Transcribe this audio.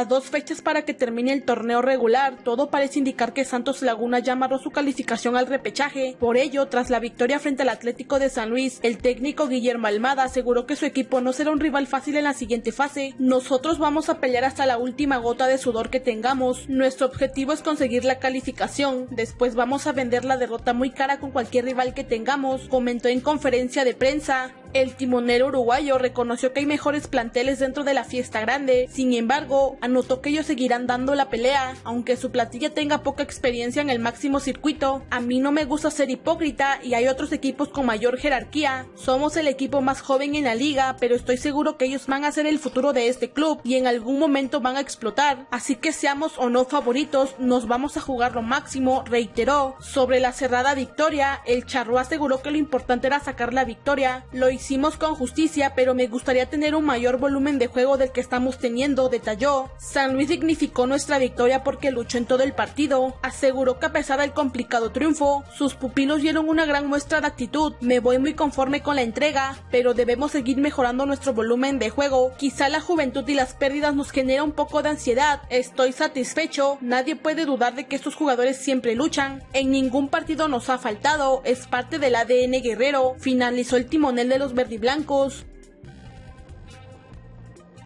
A dos fechas para que termine el torneo regular, todo parece indicar que Santos Laguna ya amarró su calificación al repechaje. Por ello, tras la victoria frente al Atlético de San Luis, el técnico Guillermo Almada aseguró que su equipo no será un rival fácil en la siguiente fase. Nosotros vamos a pelear hasta la última gota de sudor que tengamos. Nuestro objetivo es conseguir la calificación. Después vamos a vender la derrota muy cara con cualquier rival que tengamos, comentó en conferencia de prensa. El timonero uruguayo reconoció que hay mejores planteles dentro de la fiesta grande, sin embargo, anotó que ellos seguirán dando la pelea, aunque su platilla tenga poca experiencia en el máximo circuito. A mí no me gusta ser hipócrita y hay otros equipos con mayor jerarquía. Somos el equipo más joven en la liga, pero estoy seguro que ellos van a ser el futuro de este club y en algún momento van a explotar. Así que seamos o no favoritos, nos vamos a jugar lo máximo, reiteró. Sobre la cerrada victoria, el charro aseguró que lo importante era sacar la victoria. Lo hicimos con justicia, pero me gustaría tener un mayor volumen de juego del que estamos teniendo, detalló. San Luis dignificó nuestra victoria porque luchó en todo el partido. Aseguró que a pesar del complicado triunfo, sus pupilos dieron una gran muestra de actitud. Me voy muy conforme con la entrega, pero debemos seguir mejorando nuestro volumen de juego. Quizá la juventud y las pérdidas nos genera un poco de ansiedad. Estoy satisfecho, nadie puede dudar de que estos jugadores siempre luchan. En ningún partido nos ha faltado, es parte del ADN guerrero. Finalizó el timonel de los verdiblancos.